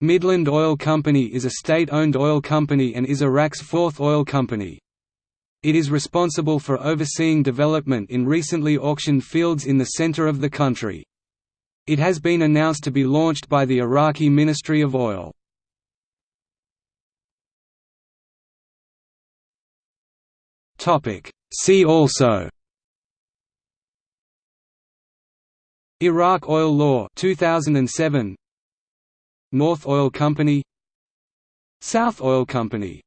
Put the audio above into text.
Midland Oil Company is a state-owned oil company and is Iraq's fourth oil company. It is responsible for overseeing development in recently auctioned fields in the center of the country. It has been announced to be launched by the Iraqi Ministry of Oil. See also Iraq Oil Law 2007 North Oil Company South Oil Company